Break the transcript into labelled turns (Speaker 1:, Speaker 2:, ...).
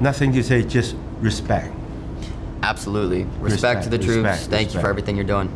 Speaker 1: Nothing to say, just respect.
Speaker 2: Absolutely. Respect,
Speaker 1: Respect,
Speaker 2: to the troops.
Speaker 1: respect,
Speaker 2: Thank you for everything you're doing.